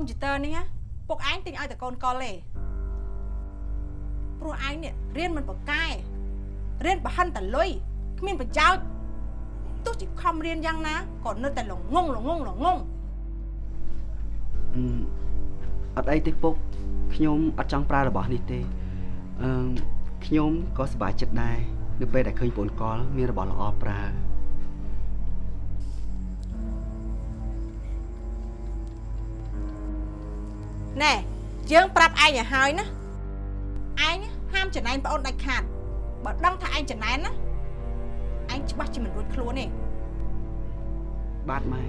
កុំព្យូទ័រនេះណាពុកឯងទិញឲ្យតែកូនកុលទេព្រោះឯងនេះរៀនមិនប្រកែរៀនប្រហិនតែលុយគ្មានប្រយោជន៍ទោះជាខំរៀនយ៉ាងណាក៏នៅតែល្ងងល្ងងល្ងងអឺអត់អីទេពុកខ្ញុំអត់ចង់ប្រើរបស់នេះទេអឺខ្ញុំក៏សប្បាយចិត្តដែរនៅពេលដែលឃើញប្អូនកលមានរបស់ល្អប្រើ យើងប្រាប់ឯងឲ្យហើយណាឯងហាមចំណែនប្អូនដាច់ខាតបើដឹងថាឯងចំណែនណាឯងច្បាស់ជាមិនរួចខ្លួនទេបាទម៉ែ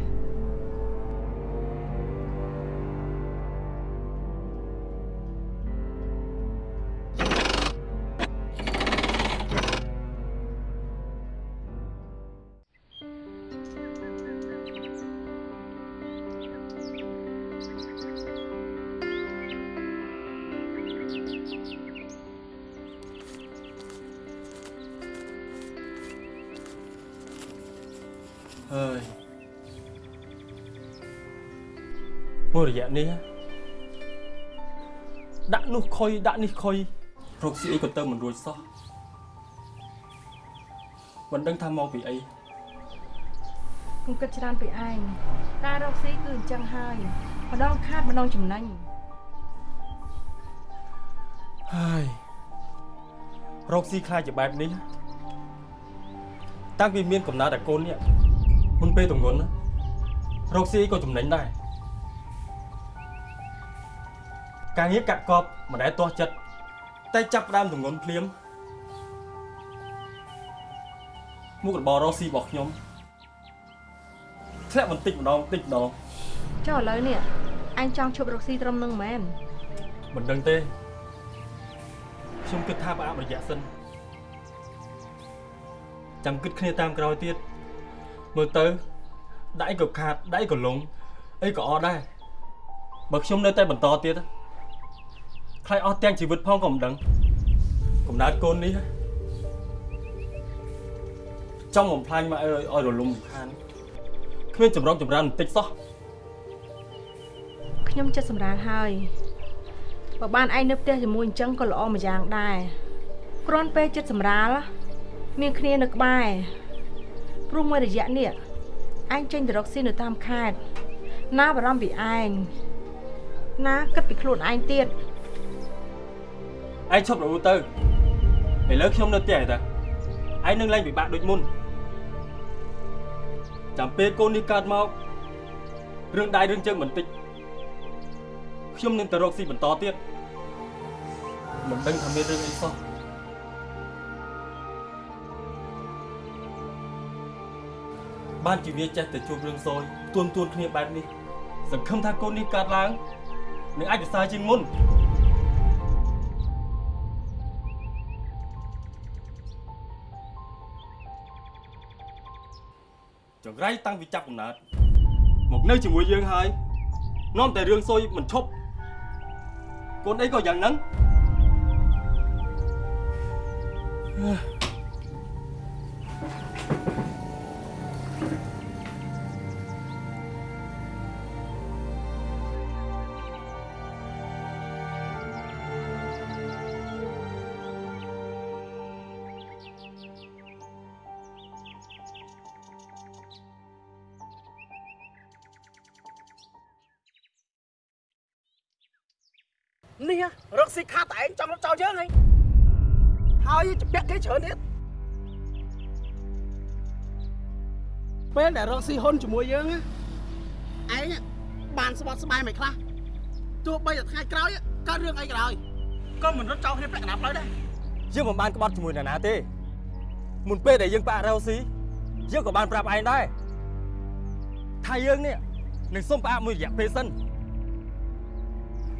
មួយរយៈនេះដាក់នោះខុយដាក់នេះខុយរកស៊ីអីក៏ទៅមិនរួចសោះមិនដឹងថាមកពីអីខ្ញុំគិតច្រើនពីឯងការរកស៊ីគឺអញ្ចឹងហើយម្ដងខាតម្ដងចំណេញហើយរកស៊ីខ្លាចជាបែបនេះតាំងពីមានកំណើតតែកូននេះមុនពេលទងន់ណារកស៊ីអីក៏ចំណេញដែរ ការងារកាក់កបមិនដែលទាស់ចិត្តតែចាប់ផ្ដើមទងន់ភ្លាមមុខរបររកស៊ីរបស់ខ្ញុំធ្លាក់បន្តិចម្ដងបន្តិចម្ដងចុះឥឡូវនេះអញចង់ឈប់រកស៊ីត្រឹមនឹងមែនមិនដឹងទេខ្ញុំគិតថាប្រអាប់រយៈសិនចាំគិតគ្នាតាមក្រោយទៀតមើលទៅដៃក៏ខាតដៃក៏លងអីក៏អត់ដែរបើខ្ញុំនៅតែបន្តទៀត ខ្លាចអស់ទាំងជីវិតផងក៏មិនដឹងកំណើតកូននេះចង់បំផ្លាញមកឲ្យឲ្យរលំរំខានគ្មានចម្រងចម្រើនបន្តិចសោះខ្ញុំចិត្តសម្រាលហើយបើបានឯងនៅផ្ទះជាមួយអញ្ចឹងក៏ល្អមួយយ៉ាងដែរគ្រាន់ពេលចិត្តសម្រាលមានគ្នានៅក្បែរព្រោះមួយរយៈនេះឯងចេញទៅរកស៊ីនៅតាមខេត្តណាបារម្ភពីឯងណាគិតពីខ្លួនឯងទៀត ឯងឈប់រអ៊ូទៅឥឡូវខ្ញុំនៅផ្ទះឯតាឯងនឹងលែងពិបាកដូចមុនចាំពេលកូននេះកើតមករឿងដៃរឿងជើងបន្តិចខ្ញុំនឹងទៅរកស៊ីបន្តទៀតមិនដឹងថាមានរឿងអីសោះបានជាវាចេះតែជួបរឿងសោយទួនទួនគ្នាបែបនេះសង្ឃឹមថាកូននេះកើតឡើងនឹងអាចប្រសើរជាងមុន ចង្រៃតាំងពីចាប់កំណើតមកនៅជាមួយយើងហើយនាំតែរឿងសួយមិនឈប់កូនអីក៏យ៉ាងហ្នឹងអឺ ស៊ីខាតតែឯងចង់រត់ចោលយើងហីហើយជពាក់គេច្រើនទៀតពេលដែលរកស៊ីហ៊ុនជាមួយយើងណាឯងបានស្បត់ស្បាយមិនខ្លះទោះបីតែថ្ងៃក្រោយកើតរឿងអីក៏ដោយក៏មិនរត់ចោលគ្នាពាក់កណ្ដាប់ផ្លូវដែរយើងមិនបានក្បត់ជាមួយនរណាទេមុនពេលដែលយើងបាក់រ៉ូស៊ីយើងក៏បានប្រាប់ឯងដែរថាយើងនេះនឹងសុំផ្អាកមួយរយៈពេលសិន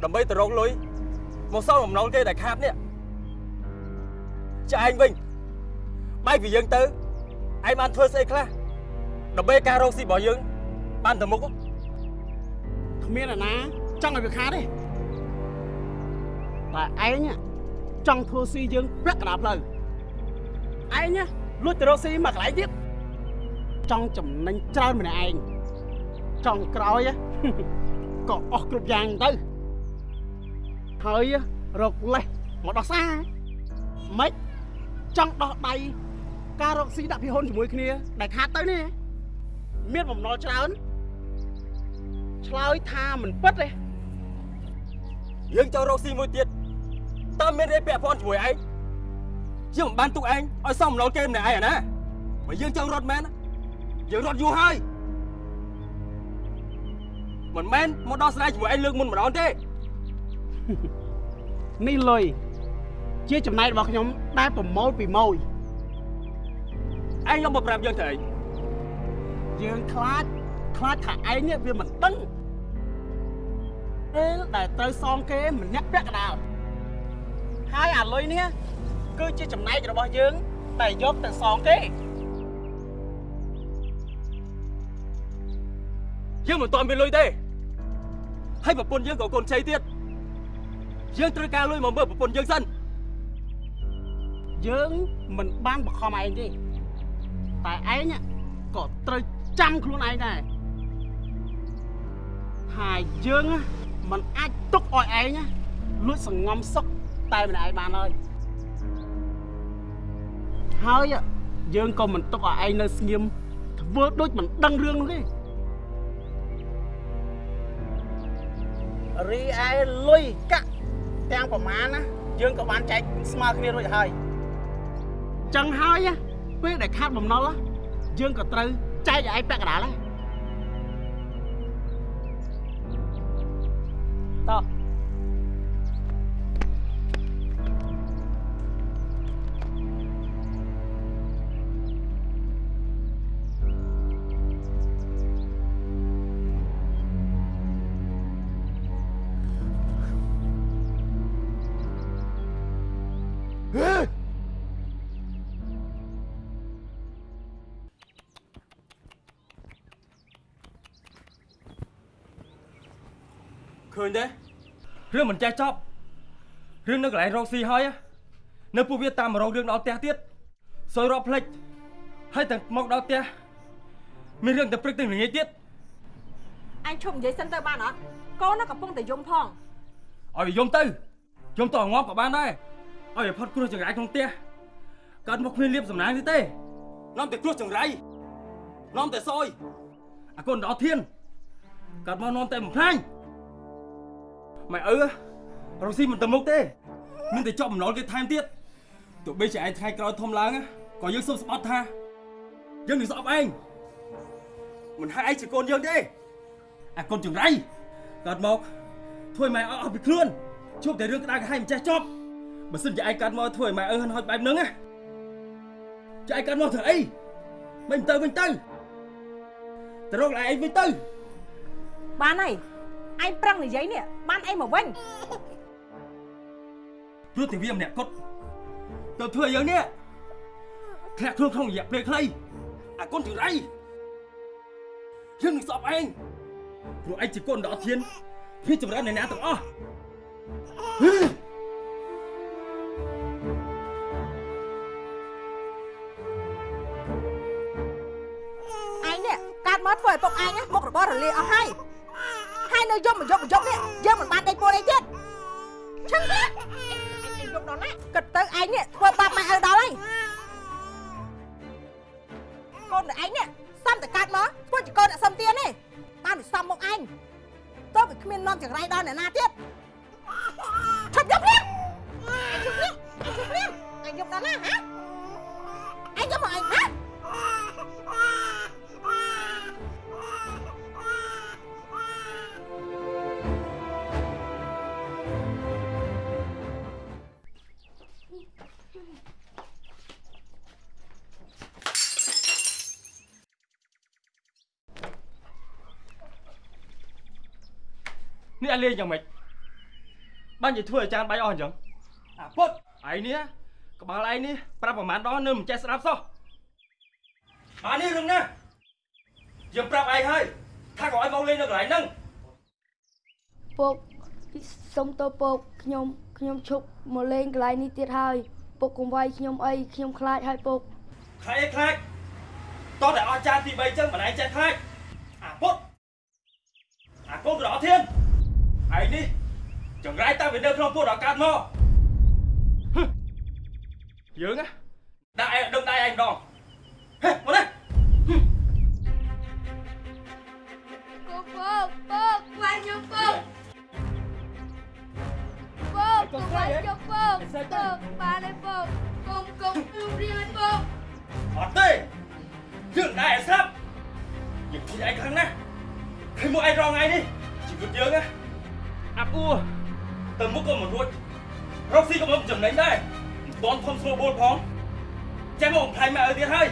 ដើម្បីទៅរកលុយ មកសងបំណុលគេដែលខាតនេះចាឯងវិញបែកពីយើងទៅឯងបានធ្វើស្អីខ្លះដើម្បីការរកស៊ីរបស់យើង បានទៅមុខគ្មានអ្នកណាចង់ឲ្យវាខាតទេតែឯងចង់ធ្វើស៊ីយើងពាក់កណ្ដាប់ផ្លូវឯងលួចទៅរកស៊ីមកកន្លែងទៀតចង់ចំណេញច្រើនម្នាក់ឯងចង់ក្រោយក៏អស់គ្រប់យ៉ាងទៅ ហើយរកលេសមកដោះសារម៉េចចង់ដោះដៃការរកស៊ីដាក់ពីហ៊ុនជាមួយគ្នាដែលខាតទៅនេះមានបំណុលច្រើនឆ្លើយថាមិនពិតទេយើងចង់រកស៊ីមួយទៀតតើមានអីពាក់ព័ន្ធជាមួយឯងយើងមិនបានទុកឯងឲ្យសំឡងគេម្នាក់ឯងអាណាបើយើងចង់រត់មែនយើងរត់យូរហើយមិនមែនមកដល់ស្រ័យជាមួយឯងលើកមុនម្ដងទេ នេះលុយជាចំណែករបស់ខ្ញុំដែលប្រមូលពីម៉ួយឯងយកមកប្រាប់យើងទៅអីយើងខ្លាចខ្លាចថាឯងនេះវាមិនដឹងពេលដែលត្រូវសងគេម្នាក់ពាក់កណ្ដាលហើយអាលុយនេះគឺជាចំណែករបស់យើងដែលយកទៅសងគេយើងមិនទាន់មានលុយទេហើយប្រពន្ធយើងក៏កូនជ័យទៀត យើងត្រូវការលុយមកមើលប្រពន្ធយើងសិនយើងមិនបានបខំឯងទេតែឯងក៏ត្រូវចាំខ្លួនឯងដែរថាយើងមិនអាចទុកឲ្យឯងលួចសងំសុកតែម្នាក់ឯងបានហើយហើយយើងក៏មិនទុកឲ្យឯងនៅស្ងៀមធ្វើដូចមិនដឹងរឿងនោះទេរីឯលុយកាក់ ទាំងប្រមាណណាយើងក៏បានចែកស្មើគ្នារួចហើយចឹងហើយណាពេលដែលខាត់បំណុលណាយើងក៏ត្រូវចែកឲ្យឯងពាក់កណ្ដាលដែរតោះ ឃើញទេរឿងមិនចេះចប់រឿងនៅកន្លែងរកស៊ីហើយនៅពួកវាតាមមករករឿងដល់ផ្ទះទៀតសួយរាប់ផ្លេចហើយទាំងមកដល់ផ្ទះមានរឿងតែព្រឹកទាំងល្ងាចទៀតអញឈប់និយាយសិនទៅបានអត់កូននោះកំពុងតែយំផងឲ្យវាយំទៅយំទៅឲ្យងាប់ក៏បានដែរឲ្យវាផុតគ្រោះចង្រៃក្នុងផ្ទះកើតមកគ្មានលៀបសំណាងទេទេនាំតែគ្រោះចង្រៃនាំតែសយអាកូនដល់ធានកើតមកនាំតែបំផ្លាញ ម៉ែឪរកស៊ីមិនទៅមុខទេមានតែជាប់បំណុលគេថែមទៀតទោះបីជាឯងថ្ងៃក្រោយធំឡើងក៏យើងសុំស្បត់ថាយើងនឹងស្អប់ឯងមិនហៅឯងជាកូនយើងទេអាកូនចង្រៃកើតមកធ្វើឲ្យម៉ែអស់ពីខ្លួនជួបតែរឿងក្តៅក្រហាយមិនចេះចប់បើសិនជាឯងកាត់មកធ្វើឲ្យម៉ែអើហិនហោចបែបហ្នឹងណាចាឯងកាត់មកធ្វើអីមិនទៅវិញទៅទៅរក lại ឯងវិញទៅបានហើយ ឯងប្រឹងនិយាយនេះបានអីមកវិញព្រោះតែវាម្នាក់គត់ទៅធ្វើឲ្យយើងនេះធ្លាក់ខ្លួនក្នុងរយៈពេលខ្លីអាកូនចង្រៃយើងនឹងស្អប់ឯងព្រោះឯងជាកូនដ៏អត់ធានភាពចម្រើននៃអ្នកទាំងអស់ឯងនេះកាត់មកធ្វើឲ្យពុកឯងណាមុខរបររលាអស់ហើយហើយ នៅយំមកយប់មកយប់នេះយើងមិនបានដេកពួនអីទៀតឈឹងទេឯងយំដល់ណាគិតទៅឯងនេះធ្វើបាបម៉ែឪដល់ហើយកូនតែឯងនេះសំតែកាត់មកធ្វើជាកូនអ្នកសំទៀនទេបានវាសំមុខឯងតើវាគ្មាននាំចង្រៃដល់អ្នកណាទៀតឈប់យំនេះឈប់នេះឈប់នេះឯងយំដល់ណាហ៎ លេងយ៉ាងម៉េចបាននិយាយធ្វើអាចារ្យបាយអស់អញ្ចឹងអាពុតឯនេះក្បាលឯនេះប្រាប់ប្រហែលដងនៅមិនចេះស្ដាប់សោះអានេះរឿងណាយើងប្រាប់ឯងហើយថាកុំឲ្យមកលេងនៅកន្លែងហ្នឹងពុកសុំតើពុកខ្ញុំខ្ញុំឈប់មកលេងកន្លែងនេះទៀតហើយពុកកុំវាយខ្ញុំអីខ្ញុំខ្លាចហើយពុកខ្លាចអីខ្លាចតោះតែអស់ចានទី3ចឹងមិនឯងចេះខ្លាចអាពុតអាកូនក្រអត់ធាន ឯងនេះចង្រៃតាំងពីនៅក្នុងពោះដល់កើតមកហឹមយើងណាដាក់ឯងដឹងដៃឯងម្ដងហេមកនេះពកពកពកវាយខ្ញុំពកពកកុំវាយខ្ញុំពកពកបានទេពកកុំកុំព្រួយរៀងពកអត់ទេយើងដែរស្រាប់យើងជួយឯងខ្លាំងណាស់ឃើញមកឯងរងថ្ងៃនេះជីវិតយើងណា អាប់អួរទៅមុខក៏មិនរួចរកស៊ីក៏មិនចំណេញដែរមិនតន់ធំស្រួលបួលផងចេះមកបំផ្លាញម៉ែឪទៀតហើយ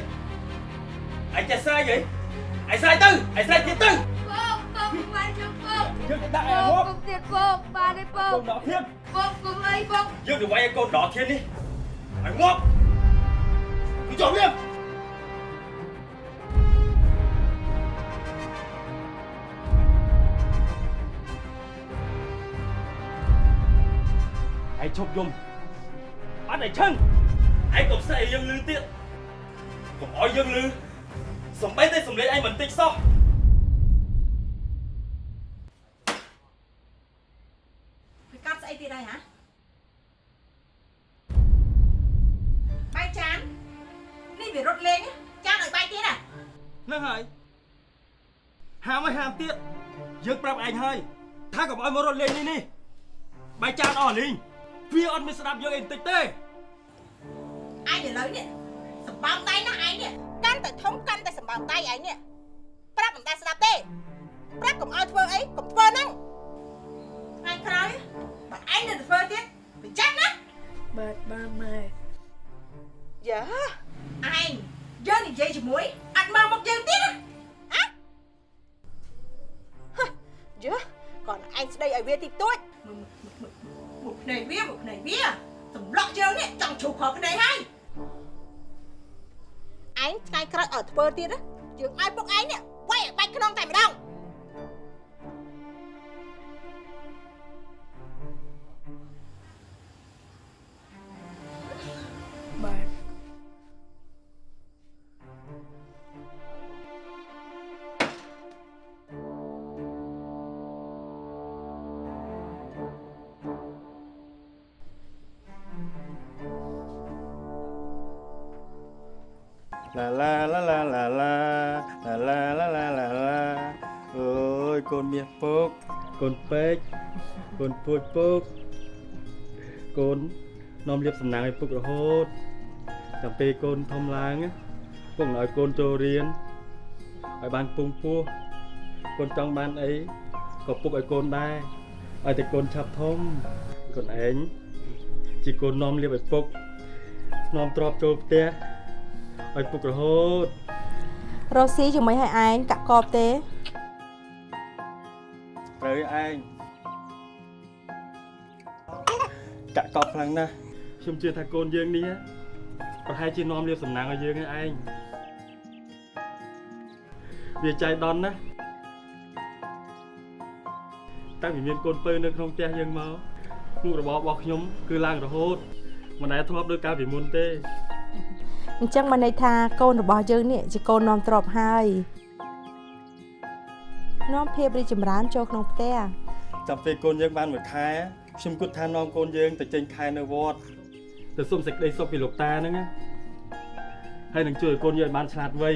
ឯងចេះស្រែកហីឯងស្រែកទៅឯងស្រែកទៀតទៅពកពកវាយខ្ញុំពកយើងទៅដាក់ពឯងកមកកុំទៀតពកបានទេពកូកនដកធៀបពកកុំអីពកយើងទៅវាយឲ្យកូនដកធៀបនេះឲ្យងាប់គឺចុះវា ឯងឈប់យំអត់ឯងឈឹងឯងកុំស្អីយើងលឺទៀតកុំឲ្យយើងលឺសំបីតែសំលេងឯងមិនតិចសោះវាកាត់ស្អីទៀតហើយហ៎បាយចាននេះវារត់លេងចានឲ្យបាយទៀតហ៎ហ្នឹងហើយហាមឲ្យហាមទៀតយើងប្រាប់ឯងហើយថាកុំឲ្យមករត់លេងនេះនេះបាយចានអស់លីង វាអត់មានស្ដាប់យើងអីបន្តិចទេឯងឥឡូវនេះសម្បើមដៃណាឯងនេះកាន់តែធំកាន់តែសម្បើមដៃឯងនេះប្រាប់មិនដែលស្ដាប់ទេប្រាប់កុំឲ្យធ្វើអីកុំធ្វើហ្នឹងថ្ងៃក្រោយបើឯងនៅតែធ្វើទៀតវាចាស់ណាបាទបានម៉ែយ៉ាឯងយើងនិយាយជាមួយអត់មើលមកយើងទៀតណាហ៎ហ៎យើ còn ឯងស្ដីឲ្យវាតិចតួច មកភ្នែកវាមកភ្នែកវាសម្លក់យើងនេះចង់ជ្រុះខកភ្នែកហើយឯងថ្ងៃក្រោយឲ្យធ្វើទៀតណាយើងឲ្យពុកឯងនេះវាយឲ្យបាច់ខ្នងតែម្ដង នាំលៀបសំណាងឲ្យពុករហូតតាមពេលកូនធំឡើងណាពុកនឹងឲ្យកូនចូលរៀនឲ្យបានពងពោះកូនចង់បានអីក៏ពុកឲ្យកូនដែរឲ្យតែកូនឆាប់ធំកូនឯងជាកូននាំលៀបឲ្យពុកនាំទ្រពចូលផ្ទះឲ្យពុករហូតរកស៊ីជាមួយឲ្យឯងកាក់កបទេត្រូវឯងកាក់កប់ខ្លាំងណាស់ ខ្ញុំជឿថាកូនយើងនេះប្រហែលជានាំលៀបសំណាងឲ្យយើងឯងវាចៃដន្យណាស់តាំងពីមានកូនពៅនៅក្នុងផ្ទះយើងមកមុខរបររបស់ខ្ញុំគឺឡើងរហូតមិនដែលធ្លាប់ដូចកាលពីមុនទេអញ្ចឹងបានន័យថាកូនរបស់យើងនេះជាកូននាំទ្រព្យហើយនាំភាពរីកចម្រើនចូលក្នុងផ្ទះចាំពេលកូនយើងបានមួយខែខ្ញុំគិតថានាំកូនយើងទៅចេញខែនៅវត្ត ទៅសុំសេចក្តីសុខពីលោកតាហ្នឹងណាហើយនឹងជួយឲ្យកូនយើងឲ្យបានឆ្លាតវៃ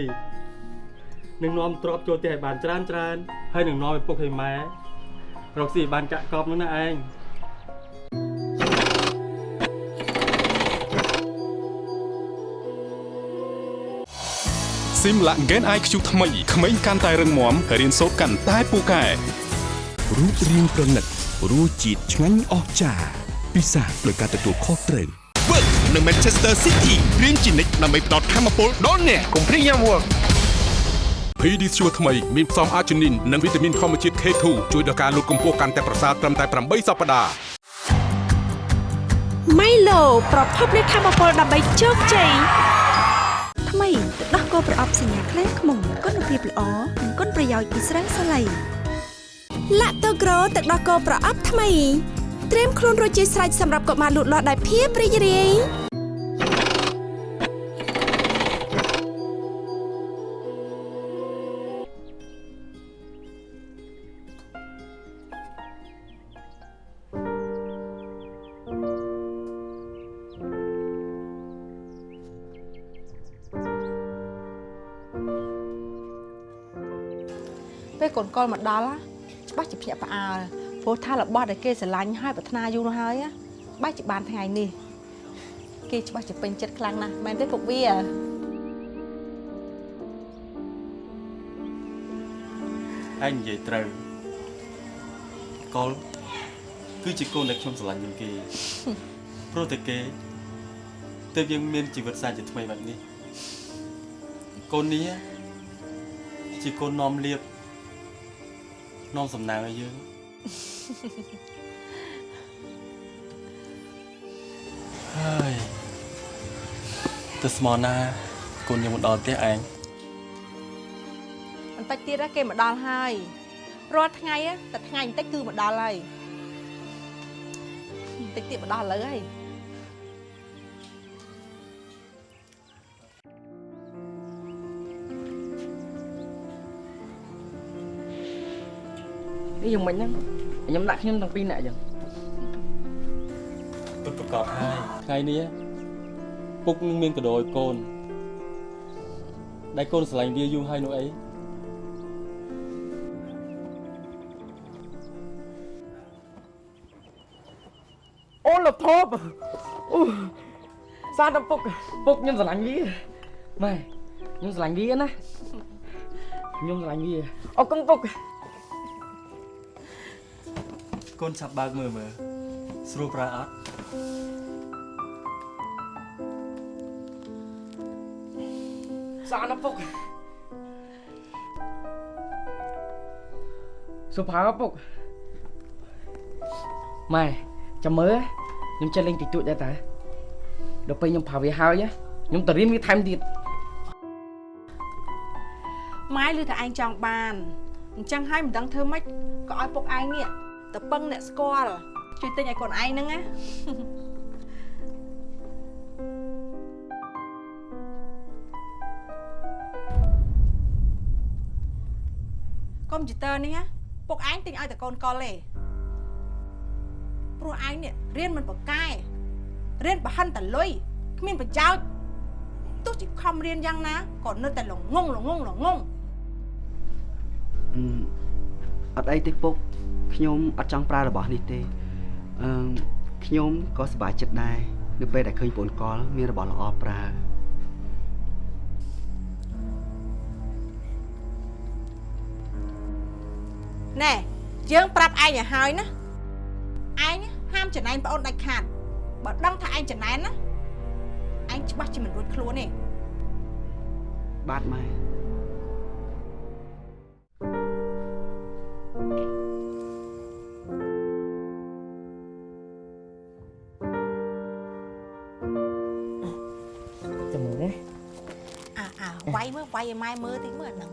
នឹងនាំទ្រព្យចូលផ្ទះឲ្យបានច្រើនច្រើនហើយនឹងនាំឲ្យពុកឲ្យម៉ែរកស៊ីឲ្យបានកាក់កបហ្នឹងណាឯងស៊ីមឡាក់ Gen IQ ថ្មីក្មេងកាន់តែរឹងមាំរៀនសូត្រកាន់តែពូកែរូបរាងប្រណិតរសជាតិឆ្ងាញ់អស្ចារ្យពិសាដោយការទទួលខុសត្រូវ Work នៅ Manchester City រៀនជានិច្ចដើម្បីផ្ដល់ធម៌ពលដល់អ្នកកុំព្រៀងញ៉ាំ Work PD ជួរថ្មីមានផ្សំអាជីនីននិងវីតាមីនធម្មជាតិ K2 ជួយដល់ការលូតកម្ពស់កាន់តែប្រសើរត្រឹមតែ8សប្តាហ៍ម៉ៃឡូប្រភពនៃធម៌ពលដើម្បីជោគជ័យថ្មីទឹកដោះគោប្រអប់សញ្ញាខ្លែងខ្មុំគុណភាពល្អនិងគុណប្រយោជន៍ពីស្រាសាឡៃឡាក់តូក្រូទឹកដោះគោប្រអប់ថ្មី ត្រៀមខ្លួនរួចជាស្រេចសម្រាប់កុមារលូតលាស់ដោយភាពរីករាយពេលកូនកុលមកដល់ច្បាស់ជាភ្ញាក់ផ្អើល ព្រោះថារបស់ដែលគេស្រឡាញ់ហើយប្រាថ្នាយូរណាស់ហើយណាបែរជាបានថ្ងៃនេះគេច្បាស់ជាពេញចិត្តខ្លាំងណាស់មែនទេពុកវាឯងនិយាយត្រូវកុលគឺជាកូនដែលខ្ញុំស្រឡាញ់ជាងគេព្រោះតែគេទើបយើងមានជីវិតសាជាថ្មីបែបនេះកូននេះជាកូននាំលៀបនាំសំណាងឲ្យយើង ហើយទៅស្មោះណាកូនយើងមកដល់ផ្ទះឯងបន្តិចទៀតណាគេមកដល់ហើយរាល់ថ្ងៃណាតែថ្ងៃបន្តិចគឺមកដល់ហើយបន្តិចទៀតមកដល់ឥឡូវហើយនេះយ៉ាងម៉េចហ្នឹង ខ្ញុំដាក់ខ្ញុំទាំងពីរនាក់អញ្ចឹងពិតប្រកបហើយថ្ងៃនេះពុកនឹងមានកដោឲ្យកូនដែលកូនស្រឡាញ់វាយូរហើយនោះអីអូលថប់អូសាដល់ពុកពុកខ្ញុំស្រឡាញ់វាម៉ែខ្ញុំស្រឡាញ់វាណាខ្ញុំស្រឡាញ់វាអរគុណពុក កូនឆាប់បើកមើលមើលស្រួលប្រើអត់សាដល់ពុកសុផាវពុកម៉ែចាំមើលខ្ញុំចេះលេងតិចតួចដែរតើដល់ពេលខ្ញុំផាវាហើយខ្ញុំទៅរៀនវាថែមទៀតម៉ែឮថាឯងចង់បានអញ្ចឹងហើយមិនដឹងធ្វើម៉េចក៏ឲ្យពុកឯងនេះ ទៅពឹងអ្នកស្គាល់ជួយទិញឲ្យកូនឯងហ្នឹងណាកុំព្យូទ័រនេះណាពុកឯងទិញឲ្យតែកូនកលទេព្រោះឯងនេះរៀនមិនប្រកែរៀនបហិនតលុយគ្មានប្រយោជន៍ទោះជាខំរៀនយ៉ាងណាក៏នៅតែល្ងងល្ងងល្ងងអឺអត់អីទេពុក ខ្ញុំអត់ចង់ប្រើរបស់នេះទេអឺខ្ញុំក៏សប្បាយចិត្តដែរនៅពេលដែលឃើញប្អូនកលមានរបស់ល្អប្រើណែយើងប្រាប់ឯងឲ្យហើយណាឯងហាមចំណែនប្អូនដាច់ខាតបើដឹងថាឯងចំណែនណាឯងច្បាស់ជាមិនរួចខ្លួនទេបាទម៉ែ វាយមើលវាយឲ្យម៉ែមើលតិចមើលអាហ្នឹង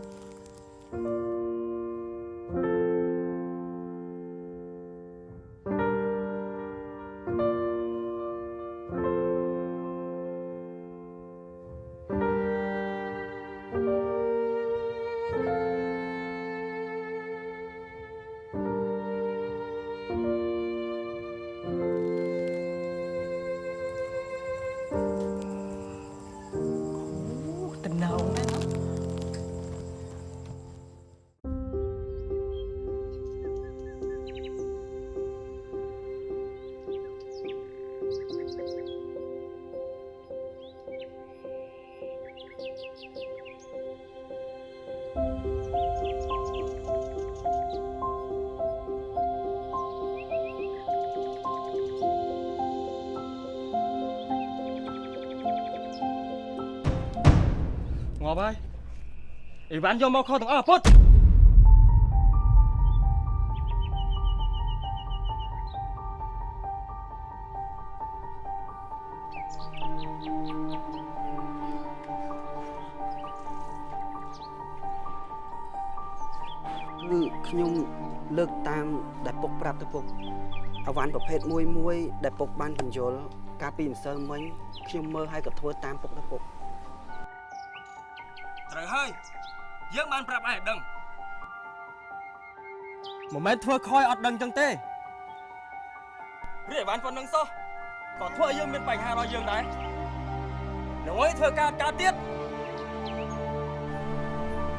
ហើយអីវ៉ាន់យកមកខុសទាំងអស់ពុតគឺខ្ញុំលើកតាមដែលពុកប្រាប់ទៅពុកអវ៉ាន់ប្រភេទមួយមួយដែលពុកបានបញ្យល់កាលពីម្សិលមិញខ្ញុំមើលហើយក៏ធ្វើតាមពុកទៅពុក មិនមែនធ្វើខ້ອຍអត់ដឹងចឹងទេរីអីវ៉ាន់ប៉ុណ្្នឹងសោះក៏ធ្វើឲ្យយើងមានបញ្ហាដល់យើងដែរនឹងឲ្យធ្វើការកើតទៀត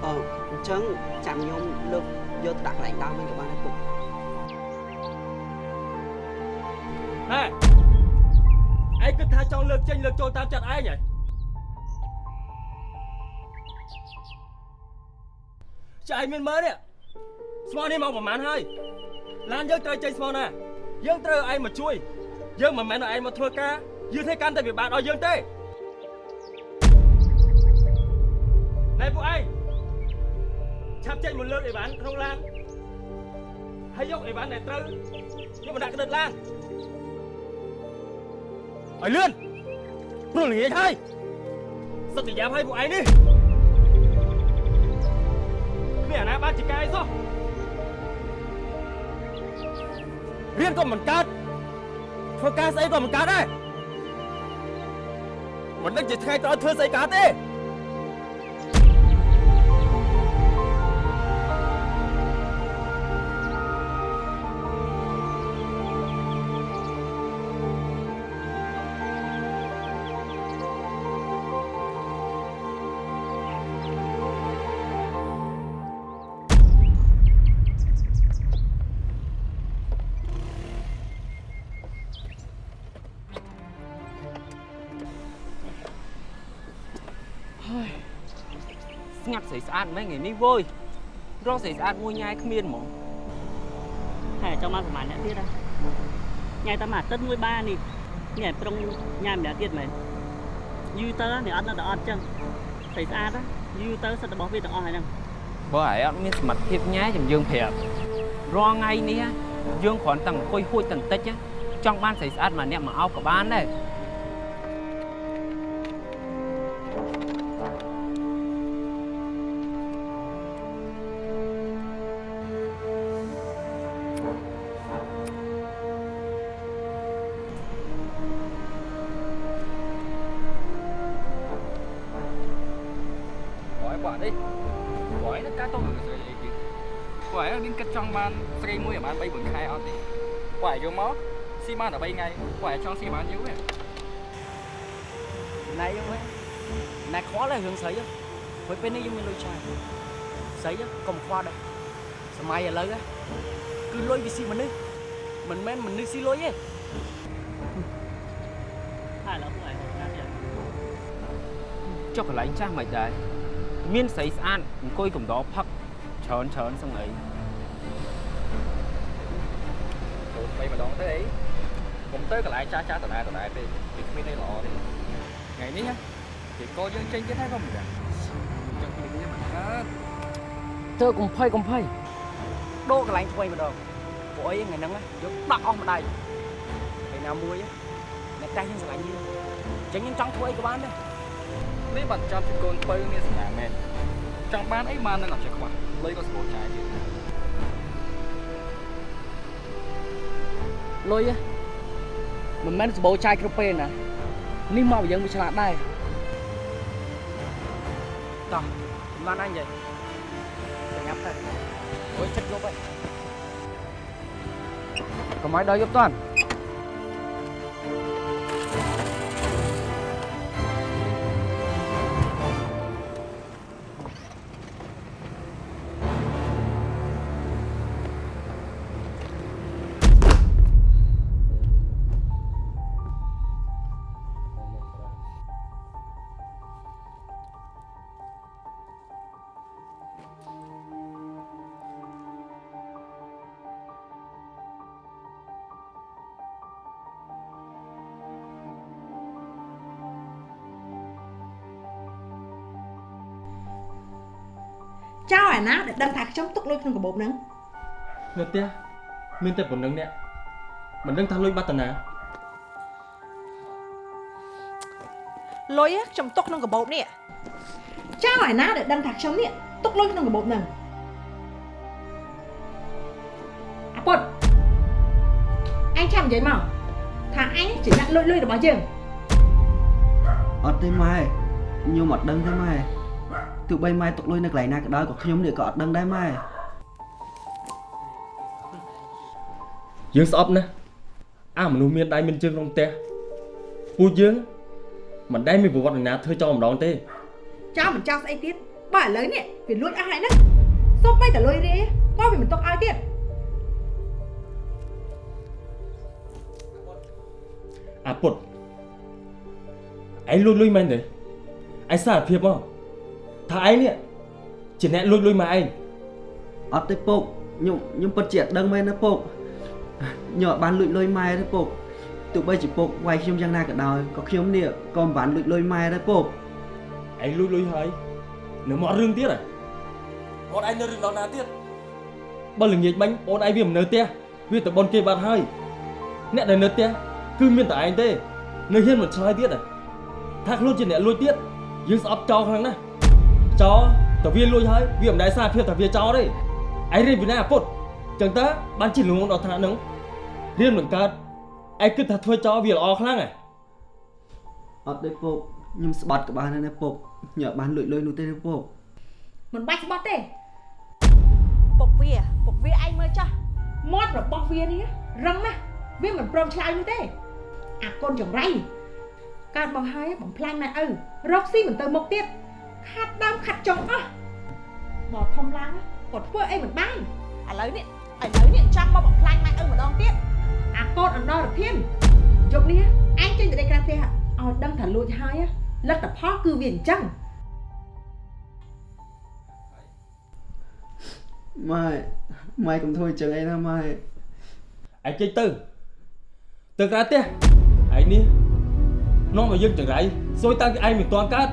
អឺអញ្ចឹងចាំខ្ញុំលើកយកទៅដាក់កន្លែងដើមវិញក៏បានដែរពុកហេឯងគិតថាចង់លើកចេញលើកចូលតាមចិត្តឯងហ៎ចាឯងមានមើលនេះ ស្មោះនេះមកប្រហែលហើយឡានយើងត្រូវចេញស្មោះណាយើងត្រូវឲ្យឯងមកជួយ យើងមិនមែនឲ្យឯងមកធ្វើការយឺតឲ្យកាន់តែវាបានឲ្យយើងទេណែពួកឯងឆាប់ចេញមកលើកអីវ៉ាន់ក្នុងឡានហើយយកអីវ៉ាន់ដែលត្រូវយកមកដាក់ក្តិតឡានឲ្យលឿនព្រោះល្ងាចហើយសត្វយ៉ាប់ឲ្យពួកឯងនេះ រៀនក៏មិនកើតធ្វើការស្អីក៏មិនកើតដែរមិនដឹងជាថ្ងៃក្រោយធ្វើស្អីកើតទេ ត់ស្រីស្អាតមែនថ្ងៃនេះវើយរកស្រីស្អាតមួយញ៉ាយគ្មានហ្មងហើយចង់មកប្រហែលអ្នកទៀតហ៎ញ៉ៃតែមួយអាទិត្យមួយបាននេះញ៉ៃប្រុងញ៉ាំម្នាក់ទៀតមែនយូរទៅនេះអត់នៅតែអត់ចឹងស្រីស្អាតយូរទៅសិតរបស់វាទាំងអស់ហើយហ្នឹងបើឯងអត់មានសមត្ថភាពញ៉ាយចាំយើងប្រាប់រាល់ថ្ងៃនេះយើងគ្រាន់តែអង្គុយហួចតន្តិចចង់បានស្រីស្អាតម្នាក់មកអោបក៏បានដែរ xi ban ở bay ngay hỏi trong xi ban dưới ណៃហ្នឹងណៃខ្វល់ហើយរឿងស្រីព្រោះពេលនេះយើងមានលុយច្រើនស្រីកុំខ្វល់ដែរសម័យឥឡូវគឺលុយវាស៊ីមនុស្សមិនមែនមនុស្សស៊ីលុយទេហើយឡើយពួកឯងណាទៀតចុះកន្លែងចាស់មិនដែរមានស្រីស្អាតអង្គុយកំដរផឹកច្រើនច្រើនសឹងអី Ủa, bay mà đón tới đấy cũng tới cái lại cha cha tận ai tận ai đi thì không biết đây lọ đi ngày ní nhá thì cô dương trên cái thái không được trong khi cái mà ធ្វើកុំភ័យកុំភ័យដូរកន្លែងថ្មីម្ដងពួកអីថ្ងៃហ្នឹងយកដាក់អស់ម្ដាយពេលណាមួយអ្នកតែយើងស្រឡាញ់យើងអញ្ចឹងយើងចង់ធ្វើអីក៏បានដែរ nếu bạn cho thì con bay nghe sẵn mẹ trong ban ấy mà nó làm chắc quá lấy có số trái chứ លុយ មិនមែនសម្បូរចាយគ្រប់ពេលណានេះមកយើងវាឆ្លាតដែរតោះមិនបានអញនិយាយប្រញាប់ទៅអុយចិត្តយកទៅកុំឲ្យដល់យប់តាន់ ដែលដឹងថាខ្ញុំទុកលុយក្នុងកាបូបហ្នឹងនៅផ្ទះមានតែប៉ុណ្្នឹងអ្នកមិនដឹងថាលុយបាត់តាណាលុយខ្ញុំទុកក្នុងកាបូបនេះចៅអាណាដែលដឹងថាខ្ញុំនេះទុកលុយក្នុងកាបូបហ្នឹងអាពុតអញចាំនិយាយមកថាអញជាអ្នកលុយលុយរបស់យើងអត់ទេម៉ែខ្ញុំអត់ដឹងទេម៉ែ ទោះបីម៉ែទុកលុយនៅកន្លែងណាក៏ដោយក៏ខ្ញុំនេះក៏អត់ដឹងដែរម៉ែយើងស្អប់ណាស់អាមនុស្សមានដៃមានជើងក្នុងផ្ទះពួកយើងមិនដែលមានប្រវត្តិណាធ្វើចោលម្ដងទេចៅមិនចោលស្អីទៀតបើឥឡូវនេះវាលួចអស់ហើយណាសុំបីតលុយរាក៏វាមិនຕົកឲ្យទៀតអាពុតឯងលួចលុយមែនទេឯងសារភាពមក ថាឯងនេះជាអ្នកលួចលុយមកឯងអត់ទេពុកខ្ញុំខ្ញុំពិតជាអត់ដឹងមែនណាពុកខ្ញុំអត់បានលួចលុយម៉ែទេពុកទោះបីជាពុកវាយខ្ញុំយ៉ាងណាក៏ដោយក៏ខ្ញុំនេះក៏មិនបានលួចលុយម៉ែដែរពុកឯងលួចលុយហើយនៅមករឿងទៀតហ៎អូនឯងនៅរឿងដល់ណាទៀតបើល្ងាចមិញអូនឯងវាមិននៅផ្ទះវាទៅបនគេបាត់ហើយអ្នកដែលនៅផ្ទះគឺមានតែឯងទេ នៅហ៊ានមិនឆ្លើយទៀតហ៎ថាខ្លួនជាអ្នកលួចទៀតយើងស្អប់ចោលខ្លាំងណាស់ ចោលតែវាលួចហើយវាមិនដែលសារភាពថាវាចោលទេឯងរៀនពីណាអាពុតចឹងតើបានជិះលងដល់ថ្នាក់ហ្នឹងរៀនមិនកើតឯងគិតថាធ្វើចោលវាល្អខ្លាំងហ៎អត់ទេពុកខ្ញុំស្បាត់ក្បាលនៅណាពុកខ្ញុំអត់បានលួចលុយនោះទេពុកមិនបាច់ស្បត់ទេពុកវាពុកវាឯងមើលចោះមាត់របស់វានេះរឹងណាស់វាមិនព្រមឆ្លើយនោះទេអាកូនចង្រៃកើតមកហើយបំផ្លាញម៉ែឪរកស៊ីមិនទៅមុខទៀត ខាត់ដើមខាត់ចុងអស់មកធំឡើងគាត់ធ្វើអីមិនបានឥឡូវនេះឥឡូវនេះចង់មកបំផ្លាញម៉ែឪម្ដងទៀតអាកូនអណ្ដោរធានយប់នេះឯងចេញទៅដេកក្រៅផ្ទះឲ្យដឹងថាលួចហើយលទ្ធផលគឺវាអញ្ចឹងម៉ែម៉ែកុំធ្វើអញ្ចឹងអីណាម៉ែឯងចេញទៅទៅក្រៅផ្ទះឯងនេះនាំមកយើងចង្រៃសួយតាំងពីឯងមិនទាន់កើត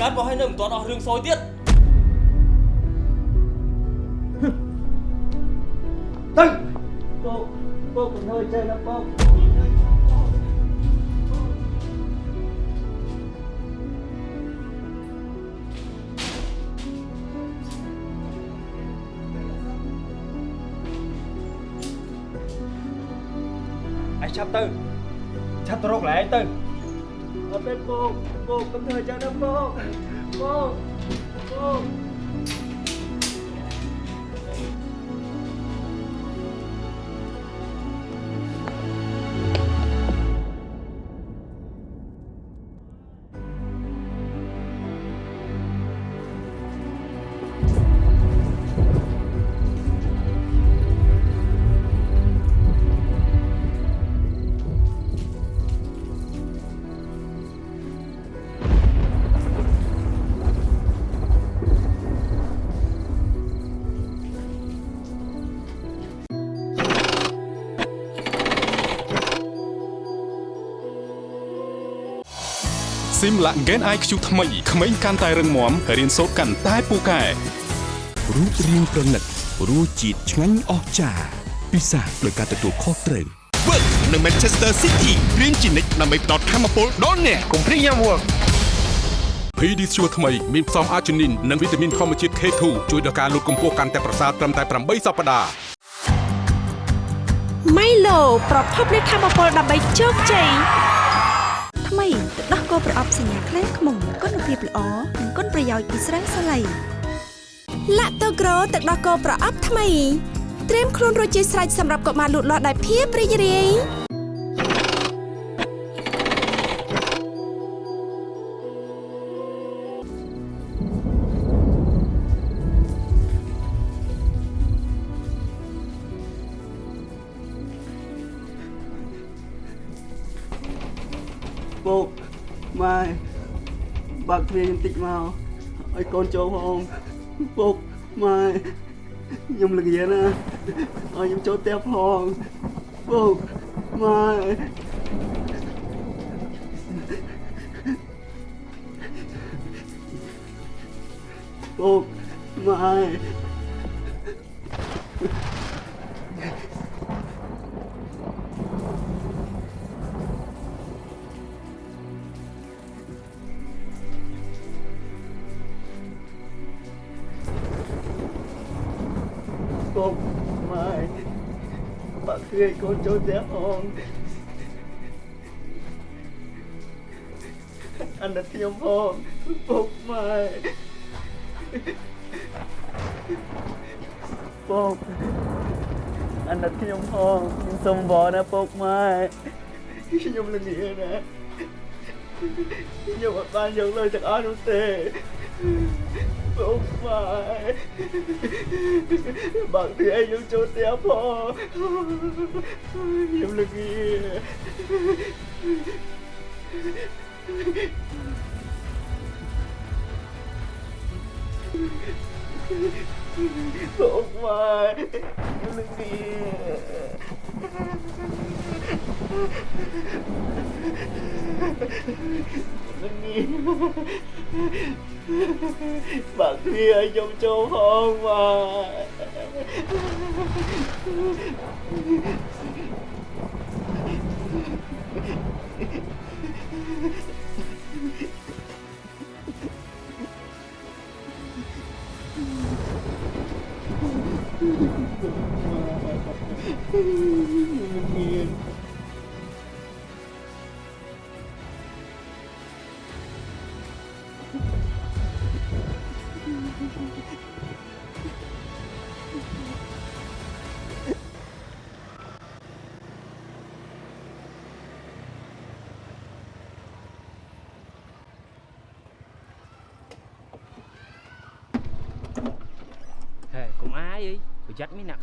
កើតមកហើយនៅមិនទាន់អស់រឿងសួយទៀតទៅពុកពុកកុំធ្វើអញ្ចឹងណាពុកឯងឆាប់ទៅឆាប់ទៅរកកន្លែងទៅ អត់ទេពុកពុកកុំធ្វើអ ញ្ចឹងណាពុកពុកពុកស៊ីមឡាក់ Gen IQ ថ្មីក្មេងកាន់តែរឹងមាំរៀនសូត្រកាន់តែពូកែរូបរាងប្រណិតរសជាតិឆ្ងាញ់អស្ចារ្យពិសាដោយការទទួលខុសត្រូវ Work នៅ Manchester City រៀនជានិច្ចដើម្បីផ្ដល់ធម៌ពលដល់អ្នកកុំព្រៀងយ៉ាំ Work PD ជួថ្មីមានផ្សំអាជីនីននិងវីតាមីនធម្មជាតិ K2 ជួយដល់ការលូតកម្ពស់កាន់តែប្រសើរត្រឹមតែ8សប្តាហ៍ម៉ៃឡូប្រភពនៃធម៌ពលដើម្បីជោគជ័យថ្មីទឹ កដោះគោប្រអប់សញ្ញាខ្លែងខ្មុំគុណភាពល្អនិងគុណប្រយោជន៍ពីស្រាសាឡៃឡាក់តូក្រូទឹកដោះគោប្រអប់ថ្មីត្រៀមខ្លួនរួចជាស្រេចសម្រាប់កុមារលូតលាស់ដោយភាពរីករាយ បើកទ្វារខ្ញុំតិចមកឲ្យកូនចូលផងពុកម៉ែខ្ញុំល្ងាណាឲ្យខ្ញុំចូលផ្ទះផងពុកម៉ែពុកម៉ែ បាក់คืយកូនចូលផ្ទះផងអាណិតខ្ញុំផងពុកម៉ែពុកអាណិតខ្ញុំផងខ្ញុំសុំវ ល់ណាពុកម៉ែខ្ញុំល្ងាណាខ្ញុំអត់បានយកលុយទាំងអស់នោះទេពុកម៉ែបើទីឯងខ្ញុំចូ លផ្ទះផងខ្ញុំល្ងា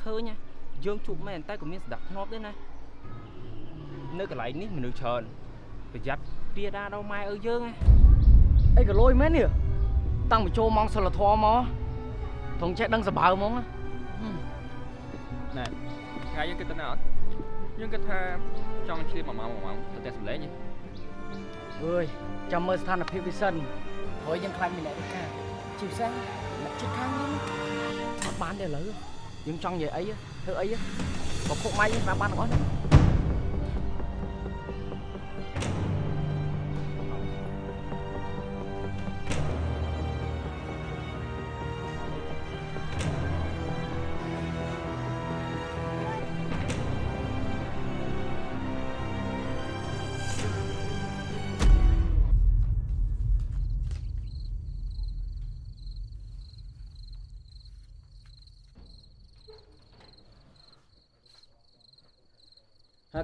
ឃើញណាយើងជួបមែនតែក៏មានស្ដាប់ធ្នាប់ដែរណានៅកន្លែងនេះមនុស្សច្រើនប្រយ័ត្នទាដាដល់ម៉ែឪយើងណាអីក៏លួយមែននេះតាំងពីចូលម៉ោងសិលធម៌មកត្រង់ចេះដឹងសបើហ្មងណាណែថ្ងៃយើងគិតទៅណាអត់យើងគិតថាចង់ឈៀនមួយម៉ោងមួយម៉ោងទៅផ្ទះសម្លេងហ៎អើយចាំមើលស្ថានភាពវាសិនព្រោះយើងខ្លាចមានអ្នកវិការជាពិសេសអ្នកជិតខាងយើងអត់បានទេឥឡូវ យើងចង់និយាយអីធ្វើអីបើពុកម៉ែយើងតាមបានទាំងអស់ណា